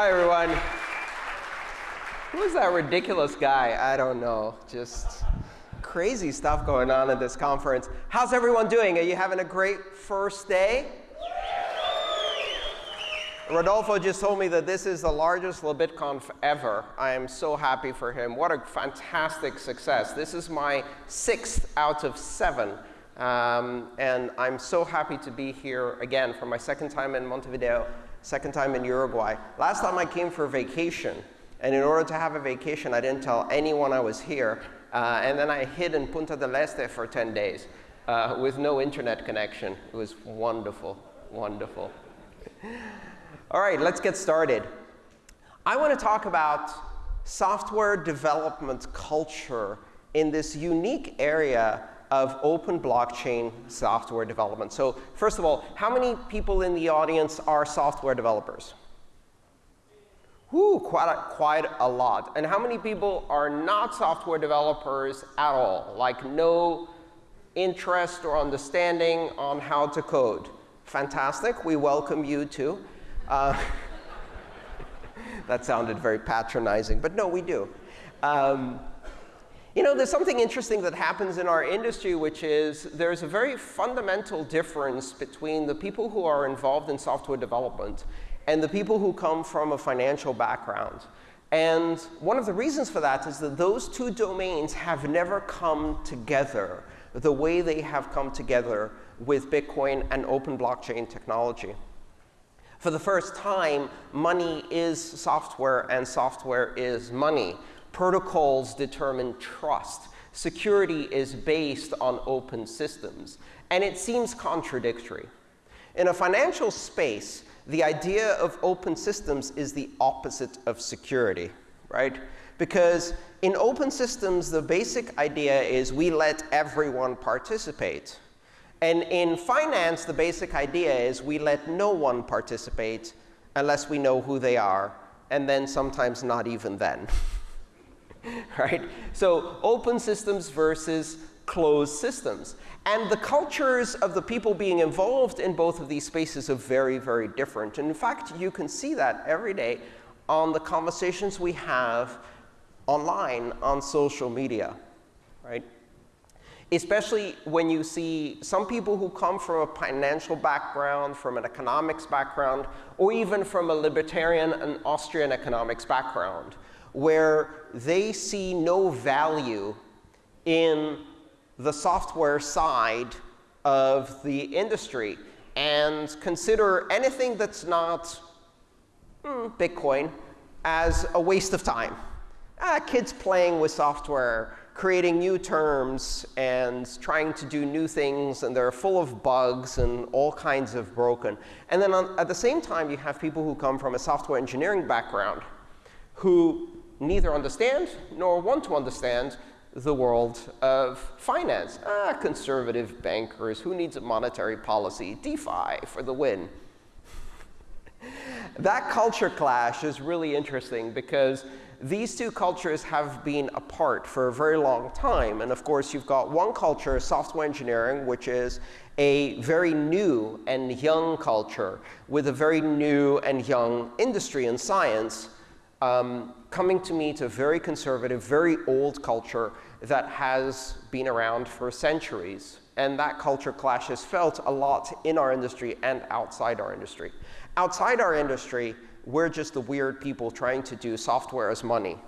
Hi, everyone. Who is that ridiculous guy? I don't know. Just crazy stuff going on at this conference. How's everyone doing? Are you having a great first day? Rodolfo just told me that this is the largest LaBitConf ever. I am so happy for him. What a fantastic success. This is my sixth out of seven. Um, and I'm so happy to be here again for my second time in Montevideo, second time in Uruguay. Last time I came for vacation. And in order to have a vacation, I didn't tell anyone I was here. Uh, and then I hid in Punta del Este for 10 days uh, with no internet connection. It was wonderful, wonderful. All right, let's get started. I want to talk about software development culture in this unique area of open blockchain software development. So first of all, how many people in the audience are software developers? Whew, quite a, quite a lot. And how many people are not software developers at all? Like no interest or understanding on how to code? Fantastic. We welcome you too. Uh, that sounded very patronizing, but no, we do. Um, you know, there's something interesting that happens in our industry, which is there's a very fundamental difference between the people who are involved in software development and the people who come from a financial background. And one of the reasons for that is that those two domains have never come together the way they have come together with Bitcoin and open blockchain technology. For the first time, money is software and software is money. Protocols determine trust. Security is based on open systems. And it seems contradictory. In a financial space, the idea of open systems is the opposite of security, right? Because in open systems, the basic idea is we let everyone participate. And in finance, the basic idea is we let no one participate unless we know who they are, and then sometimes not even then. right? So open systems versus closed systems. And the cultures of the people being involved in both of these spaces are very, very different. And in fact, you can see that every day on the conversations we have online on social media, right? especially when you see some people who come from a financial background, from an economics background, or even from a libertarian and Austrian economics background, where they see no value in the software side of the industry and consider anything that's not mm, Bitcoin as a waste of time. Ah, kids playing with software creating new terms and trying to do new things, and they're full of bugs and all kinds of broken. And then on, at the same time, you have people who come from a software engineering background who neither understand nor want to understand the world of finance. Ah, conservative bankers. Who needs a monetary policy? DeFi for the win. that culture clash is really interesting because these two cultures have been apart for a very long time. And of course, you've got one culture, software engineering, which is a very new and young culture with a very new and young industry and science um, coming to meet a very conservative, very old culture that has been around for centuries. And that culture clash is felt a lot in our industry and outside our industry. Outside our industry, we're just the weird people trying to do software as money.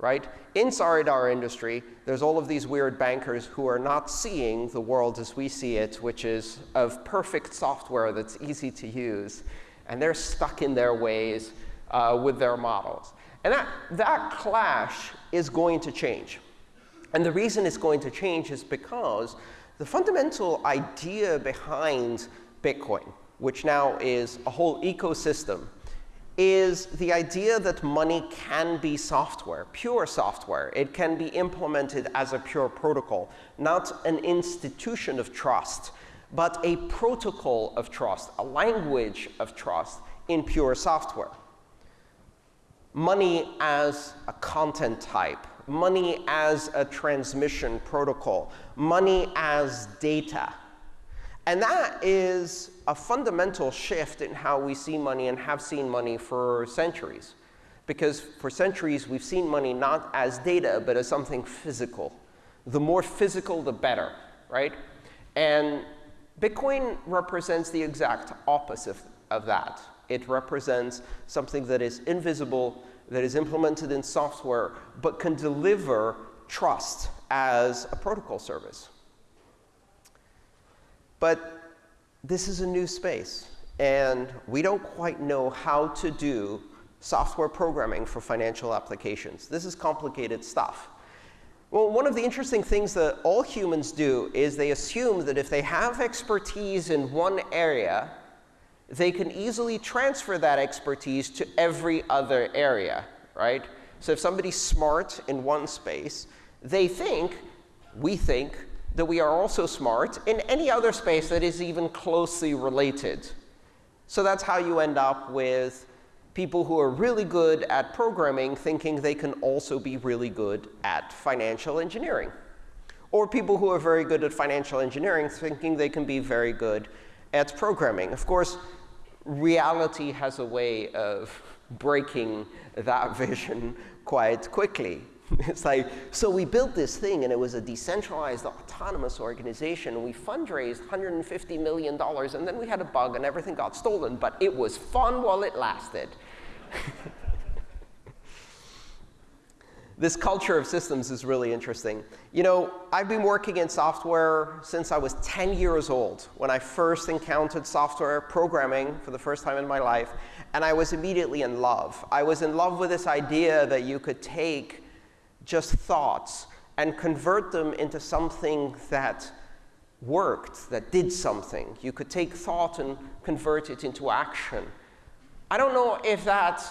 Right? Inside our industry, there's all of these weird bankers who are not seeing the world as we see it, which is of perfect software that's easy to use. And they're stuck in their ways uh, with their models. And that, that clash is going to change. And the reason it's going to change is because the fundamental idea behind Bitcoin, which now is a whole ecosystem is the idea that money can be software, pure software. It can be implemented as a pure protocol, not an institution of trust, but a protocol of trust, a language of trust in pure software. Money as a content type, money as a transmission protocol, money as data. And that is a fundamental shift in how we see money and have seen money for centuries. Because for centuries, we've seen money not as data, but as something physical. The more physical, the better, right? And Bitcoin represents the exact opposite of that. It represents something that is invisible, that is implemented in software, but can deliver trust as a protocol service. But this is a new space, and we don't quite know how to do software programming for financial applications. This is complicated stuff. Well, one of the interesting things that all humans do is they assume that if they have expertise in one area, they can easily transfer that expertise to every other area, right? So if somebody's smart in one space, they think, we think, that we are also smart in any other space that is even closely related. So that's how you end up with people who are really good at programming thinking they can also be really good at financial engineering. Or people who are very good at financial engineering thinking they can be very good at programming. Of course, reality has a way of breaking that vision quite quickly. It's like, so we built this thing, and it was a decentralized, autonomous organization. We fundraised $150 million, and then we had a bug, and everything got stolen. But it was fun while it lasted. this culture of systems is really interesting. You know, I've been working in software since I was 10 years old, when I first encountered software programming for the first time in my life. And I was immediately in love. I was in love with this idea that you could take just thoughts and convert them into something that worked, that did something. You could take thought and convert it into action. I don't know if that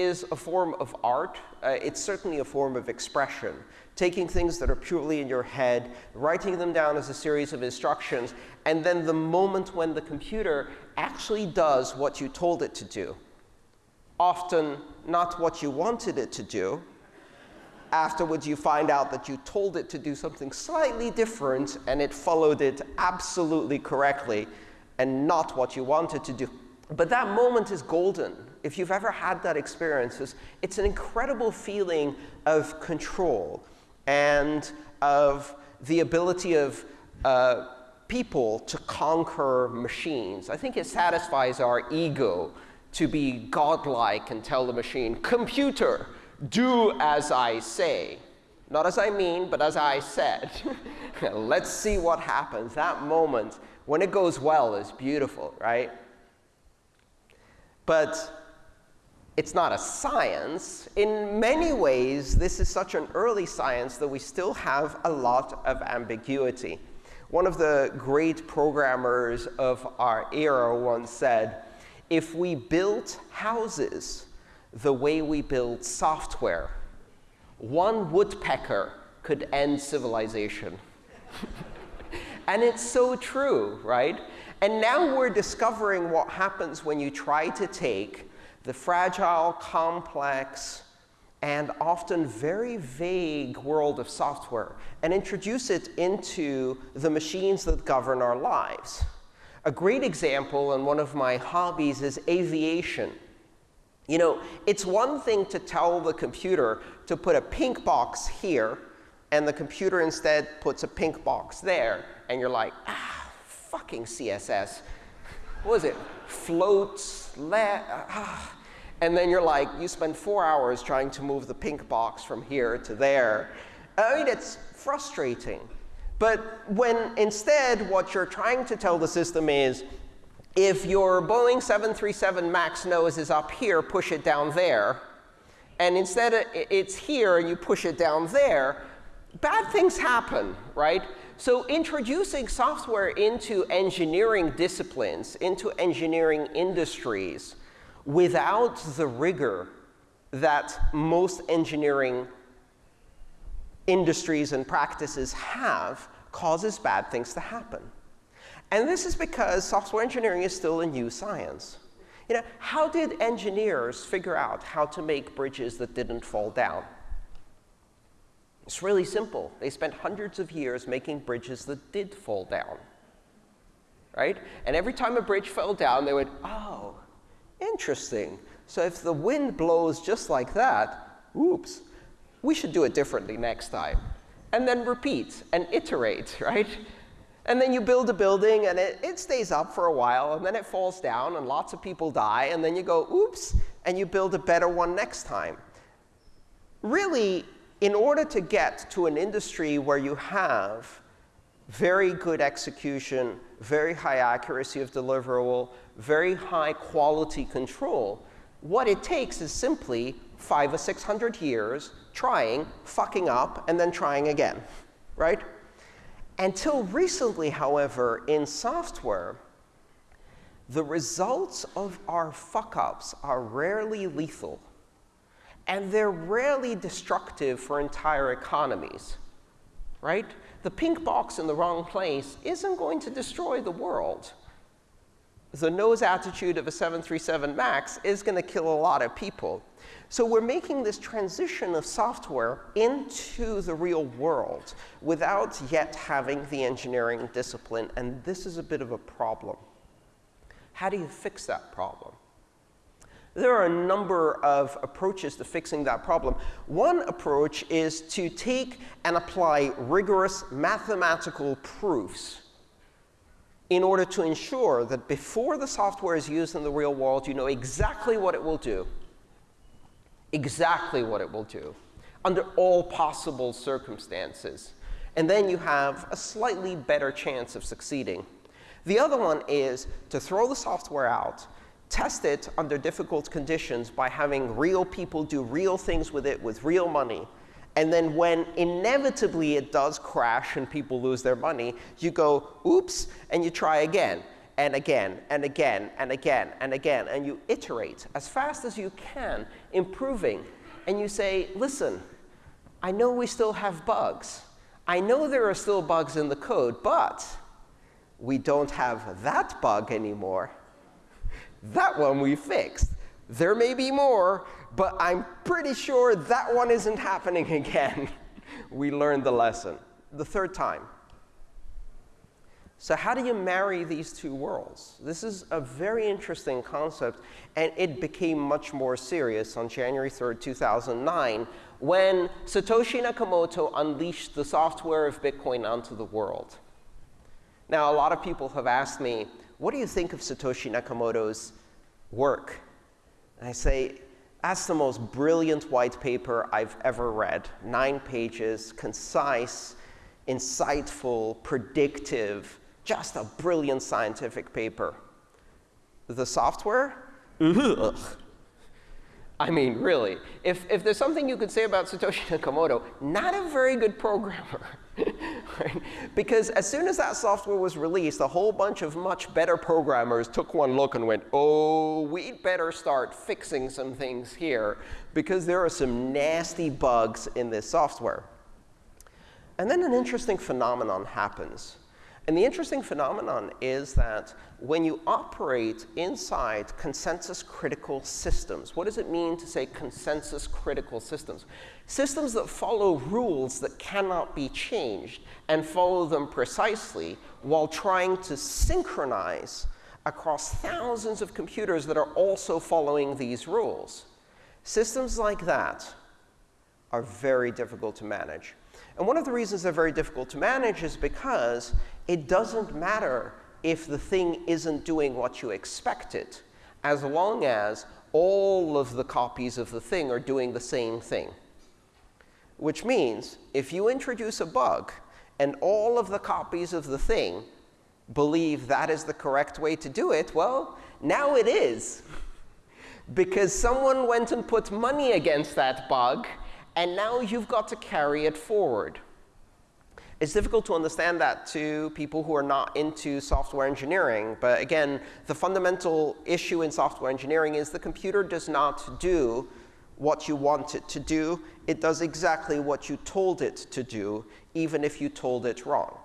is a form of art. Uh, it's certainly a form of expression. Taking things that are purely in your head, writing them down as a series of instructions, and then the moment when the computer actually does what you told it to do, often not what you wanted it to do, afterwards you find out that you told it to do something slightly different, and it followed it absolutely correctly, and not what you wanted to do. But that moment is golden. If you've ever had that experience, it's, it's an incredible feeling of control and of the ability of uh, people to conquer machines. I think it satisfies our ego to be godlike and tell the machine, computer, do as I say. Not as I mean, but as I said. Let's see what happens. That moment, when it goes well, is beautiful, right? But it's not a science. In many ways, this is such an early science that we still have a lot of ambiguity. One of the great programmers of our era once said, if we built houses the way we build software, one woodpecker could end civilization. and it's so true, right? And now we're discovering what happens when you try to take the fragile, complex, and often very vague world of software and introduce it into the machines that govern our lives. A great example and one of my hobbies is aviation. You know, it's one thing to tell the computer to put a pink box here, and the computer instead puts a pink box there, and you're like, ah, fucking CSS. What was it? Floats, ah. And then you're like, you spend four hours trying to move the pink box from here to there. I mean, it's frustrating. But when instead what you're trying to tell the system is, if your Boeing 737 MAX nose is up here, push it down there. And instead it's here and you push it down there, bad things happen, right? So introducing software into engineering disciplines, into engineering industries, without the rigor that most engineering industries and practices have causes bad things to happen. And this is because software engineering is still a new science. You know, how did engineers figure out how to make bridges that didn't fall down? It's really simple. They spent hundreds of years making bridges that did fall down. right? And every time a bridge fell down, they went, oh, interesting. So if the wind blows just like that, oops, we should do it differently next time. And then repeat and iterate, right? And then you build a building, and it, it stays up for a while, and then it falls down, and lots of people die, and then you go, oops, and you build a better one next time. Really, in order to get to an industry where you have very good execution, very high accuracy of deliverable, very high quality control, what it takes is simply five or 600 years trying, fucking up, and then trying again, right? Until recently, however, in software, the results of our fuck-ups are rarely lethal. And they're rarely destructive for entire economies, right? The pink box in the wrong place isn't going to destroy the world. The nose attitude of a 737 MAX is going to kill a lot of people. So we're making this transition of software into the real world without yet having the engineering discipline. And this is a bit of a problem. How do you fix that problem? There are a number of approaches to fixing that problem. One approach is to take and apply rigorous mathematical proofs in order to ensure that before the software is used in the real world, you know exactly what it will do exactly what it will do under all possible circumstances. And then you have a slightly better chance of succeeding. The other one is to throw the software out, test it under difficult conditions by having real people do real things with it with real money. And then when inevitably it does crash and people lose their money, you go, oops, and you try again and again and again and again and again. And you iterate as fast as you can, improving. And you say, listen, I know we still have bugs. I know there are still bugs in the code, but we don't have that bug anymore. That one we fixed. There may be more, but I'm pretty sure that one isn't happening again. we learned the lesson. The third time, so how do you marry these two worlds? This is a very interesting concept, and it became much more serious on January 3, 2009, when Satoshi Nakamoto unleashed the software of Bitcoin onto the world. Now, a lot of people have asked me, what do you think of Satoshi Nakamoto's work? And I say, that's the most brilliant white paper I've ever read. Nine pages, concise, insightful, predictive, just a brilliant scientific paper. The software? Ugh. I mean, really, if, if there's something you could say about Satoshi Nakamoto, not a very good programmer. Because as soon as that software was released, a whole bunch of much better programmers took one look and went, oh, we'd better start fixing some things here, because there are some nasty bugs in this software. And then an interesting phenomenon happens. And the interesting phenomenon is that when you operate inside consensus critical systems, what does it mean to say consensus critical systems? Systems that follow rules that cannot be changed and follow them precisely while trying to synchronize across thousands of computers that are also following these rules. Systems like that are very difficult to manage. And one of the reasons they're very difficult to manage is because it doesn't matter if the thing isn't doing what you expect it, as long as all of the copies of the thing are doing the same thing. Which means if you introduce a bug and all of the copies of the thing believe that is the correct way to do it, well, now it is. because someone went and put money against that bug, and now you've got to carry it forward. It's difficult to understand that to people who are not into software engineering. But again, the fundamental issue in software engineering is the computer does not do what you want it to do. It does exactly what you told it to do, even if you told it wrong.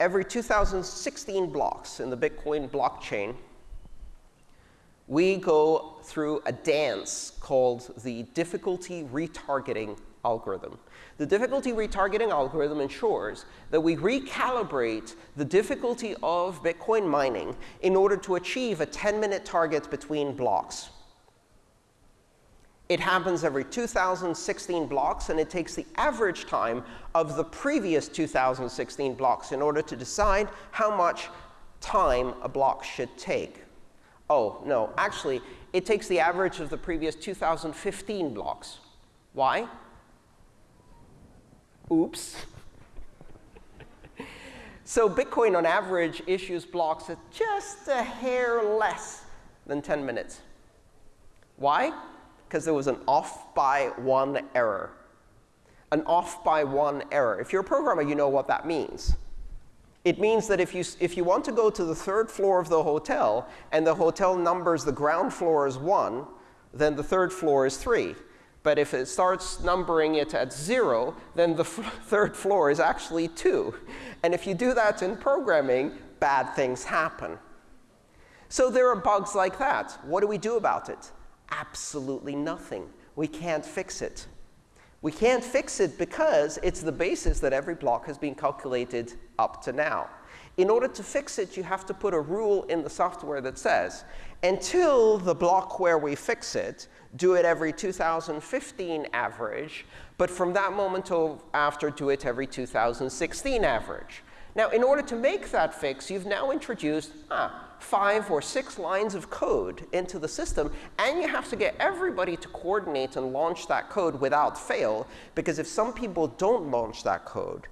Every 2016 blocks in the Bitcoin blockchain, we go through a dance called the difficulty retargeting algorithm. The difficulty retargeting algorithm ensures that we recalibrate the difficulty of Bitcoin mining in order to achieve a 10-minute target between blocks. It happens every 2,016 blocks, and it takes the average time of the previous 2,016 blocks in order to decide how much time a block should take. Oh, no, actually, it takes the average of the previous 2,015 blocks. Why? Oops. so Bitcoin, on average, issues blocks at just a hair less than 10 minutes. Why? because there was an off by one error. An off by one error. If you're a programmer, you know what that means. It means that if you, if you want to go to the third floor of the hotel, and the hotel numbers the ground floor as 1, then the third floor is 3. But if it starts numbering it at 0, then the third floor is actually 2. And if you do that in programming, bad things happen. So there are bugs like that. What do we do about it? absolutely nothing. We can't fix it. We can't fix it because it's the basis that every block has been calculated up to now. In order to fix it, you have to put a rule in the software that says, until the block where we fix it, do it every 2015 average, but from that moment after, do it every 2016 average. Now, in order to make that fix, you've now introduced ah, five or six lines of code into the system, and you have to get everybody to coordinate and launch that code without fail, because if some people don't launch that code,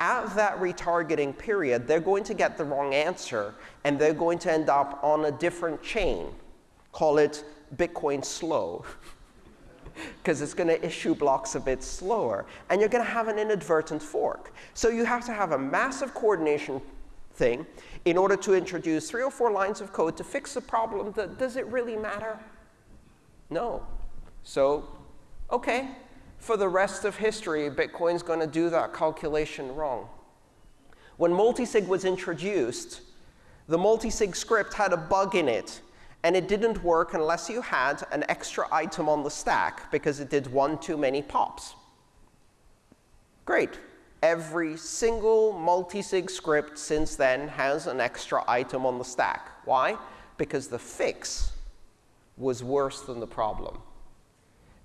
at that retargeting period, they're going to get the wrong answer, and they're going to end up on a different chain. Call it Bitcoin slow. because it's going to issue blocks a bit slower. And you're going to have an inadvertent fork. So you have to have a massive coordination thing in order to introduce three or four lines of code to fix a problem that does it really matter? No. So, OK, for the rest of history, Bitcoin's going to do that calculation wrong. When multisig was introduced, the multisig script had a bug in it. And it didn't work unless you had an extra item on the stack, because it did one too many pops. Great every single multisig script since then has an extra item on the stack. Why? Because the fix was worse than the problem.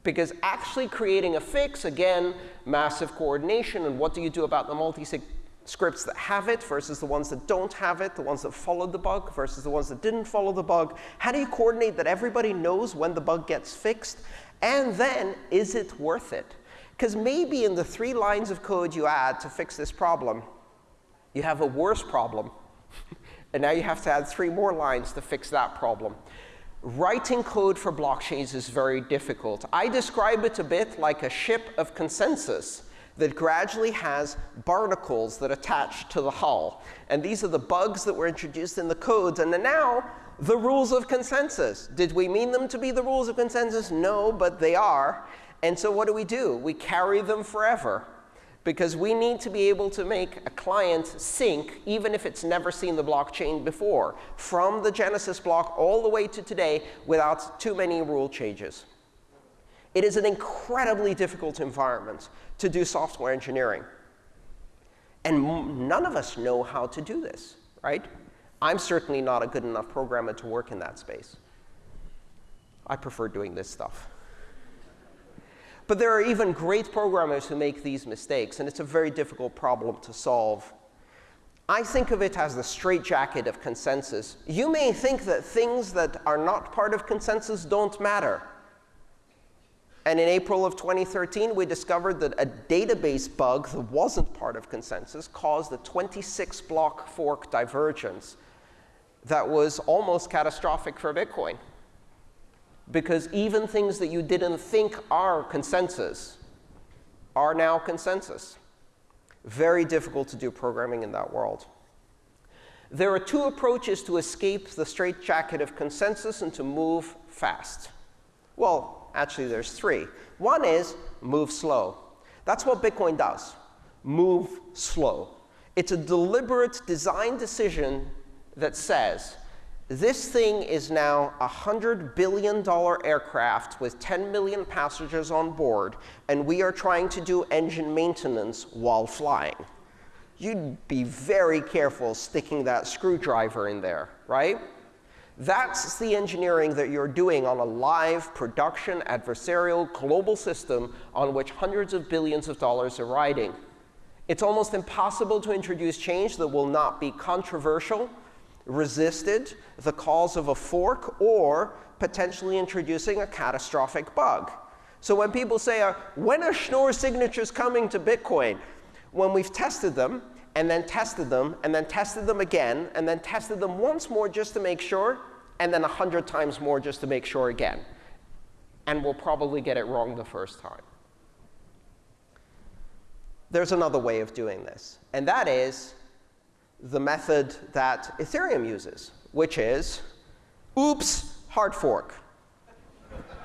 Because actually creating a fix, again, massive coordination. And what do you do about the multisig scripts that have it versus the ones that don't have it, the ones that followed the bug versus the ones that didn't follow the bug? How do you coordinate that everybody knows when the bug gets fixed? And then, is it worth it? Because maybe in the three lines of code you add to fix this problem, you have a worse problem. and now you have to add three more lines to fix that problem. Writing code for blockchains is very difficult. I describe it a bit like a ship of consensus that gradually has barnacles that attach to the hull. And these are the bugs that were introduced in the codes. And now, the rules of consensus. Did we mean them to be the rules of consensus? No, but they are. And so what do we do? We carry them forever. Because we need to be able to make a client sync, even if it's never seen the blockchain before, from the Genesis block all the way to today without too many rule changes. It is an incredibly difficult environment to do software engineering. And none of us know how to do this, right? I'm certainly not a good enough programmer to work in that space. I prefer doing this stuff. But there are even great programmers who make these mistakes, and it's a very difficult problem to solve. I think of it as the straitjacket of consensus. You may think that things that are not part of consensus don't matter. And in April of 2013, we discovered that a database bug that wasn't part of consensus caused a 26-block fork divergence that was almost catastrophic for Bitcoin because even things that you didn't think are consensus are now consensus. Very difficult to do programming in that world. There are two approaches to escape the straitjacket of consensus and to move fast. Well, actually, there's three. One is move slow. That's what Bitcoin does. Move slow. It's a deliberate design decision that says, This thing is now a $100 billion aircraft with 10 million passengers on board, and we are trying to do engine maintenance while flying. You'd be very careful sticking that screwdriver in there, right? That's the engineering that you're doing on a live production adversarial global system on which hundreds of billions of dollars are riding. It's almost impossible to introduce change that will not be controversial, resisted, the cause of a fork, or potentially introducing a catastrophic bug. So when people say, uh, when are Schnorr signatures coming to Bitcoin? When we've tested them, and then tested them, and then tested them again, and then tested them once more just to make sure, and then 100 times more just to make sure again. And we'll probably get it wrong the first time. There's another way of doing this, and that is the method that Ethereum uses, which is oops, hard fork.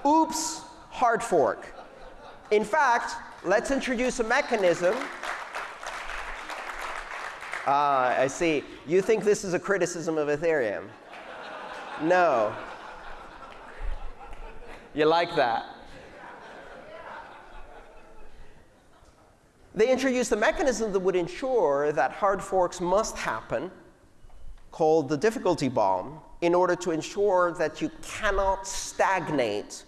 oops, hard fork. In fact, let's introduce a mechanism Ah, I see. You think this is a criticism of Ethereum? no. You like that? They introduced a mechanism that would ensure that hard forks must happen, called the difficulty bomb, in order to ensure that you cannot stagnate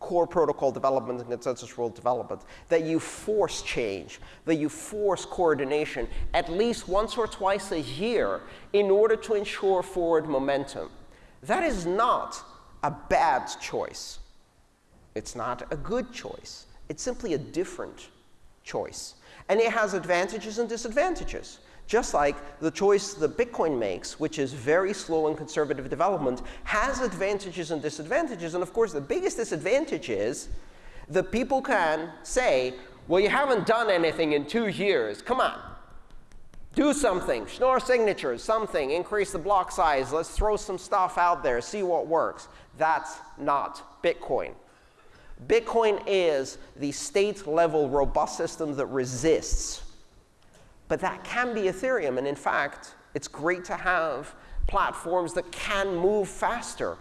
core protocol development and consensus rule development, that you force change, that you force coordination at least once or twice a year in order to ensure forward momentum. That is not a bad choice. It's not a good choice. It's simply a different choice. And it has advantages and disadvantages. Just like the choice that Bitcoin makes, which is very slow and conservative development, has advantages and disadvantages. And of course, the biggest disadvantage is that people can say, well, you haven't done anything in two years. Come on. Do something. Schnorr signatures, something. Increase the block size. Let's throw some stuff out there. See what works. That's not Bitcoin. Bitcoin is the state-level robust system that resists but that can be Ethereum. And in fact, it's great to have platforms that can move faster.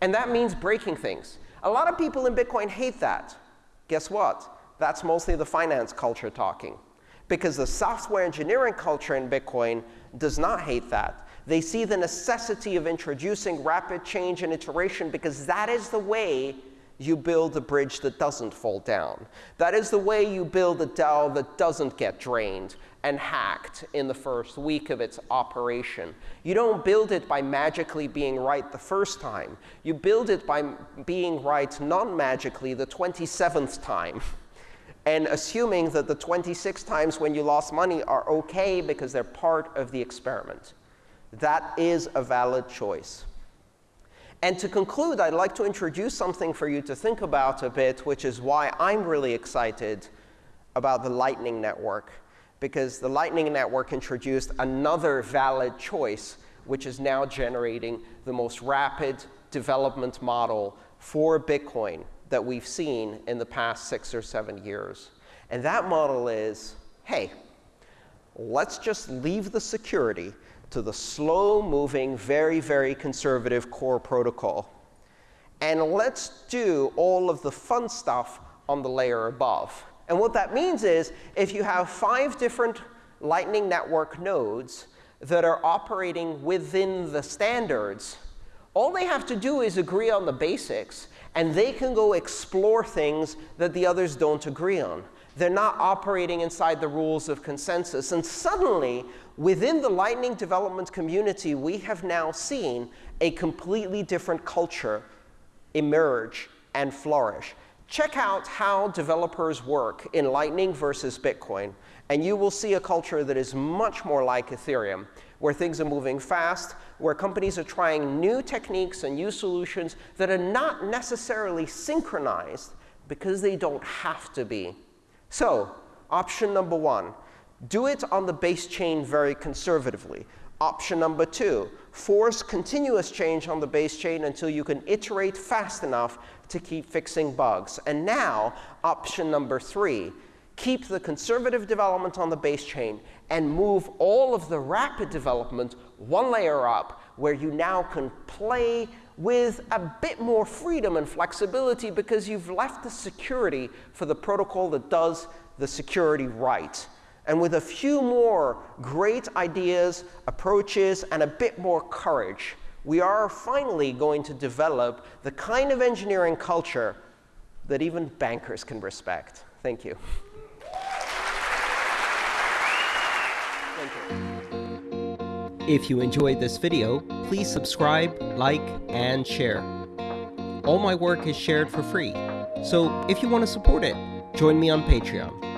And that means breaking things. A lot of people in Bitcoin hate that. Guess what? That's mostly the finance culture talking. Because the software engineering culture in Bitcoin does not hate that. They see the necessity of introducing rapid change and iteration because that is the way you build a bridge that doesn't fall down. That is the way you build a DAO that doesn't get drained and hacked in the first week of its operation. You don't build it by magically being right the first time. You build it by being right non-magically the 27th time and assuming that the 26 times when you lost money are OK because they're part of the experiment. That is a valid choice. And to conclude, I'd like to introduce something for you to think about a bit, which is why I'm really excited about the Lightning Network because the Lightning Network introduced another valid choice, which is now generating the most rapid development model for Bitcoin that we've seen in the past six or seven years. And that model is, hey, let's just leave the security to the slow-moving, very, very conservative core protocol. And let's do all of the fun stuff on the layer above. And what that means is if you have five different Lightning Network nodes that are operating within the standards, all they have to do is agree on the basics, and they can go explore things that the others don't agree on. They're not operating inside the rules of consensus. And suddenly, within the Lightning development community, we have now seen a completely different culture emerge and flourish. Check out how developers work in Lightning versus Bitcoin, and you will see a culture that is much more like Ethereum, where things are moving fast, where companies are trying new techniques and new solutions that are not necessarily synchronized because they don't have to be. So option number one, do it on the base chain very conservatively. Option number two, force continuous change on the base chain until you can iterate fast enough to keep fixing bugs. And now, option number three, keep the conservative development on the base chain and move all of the rapid development one layer up where you now can play with a bit more freedom and flexibility because you've left the security for the protocol that does the security right. And with a few more great ideas, approaches, and a bit more courage, we are finally going to develop the kind of engineering culture that even bankers can respect. Thank you. Thank you. If you enjoyed this video, please subscribe, like, and share. All my work is shared for free, so if you want to support it, join me on Patreon.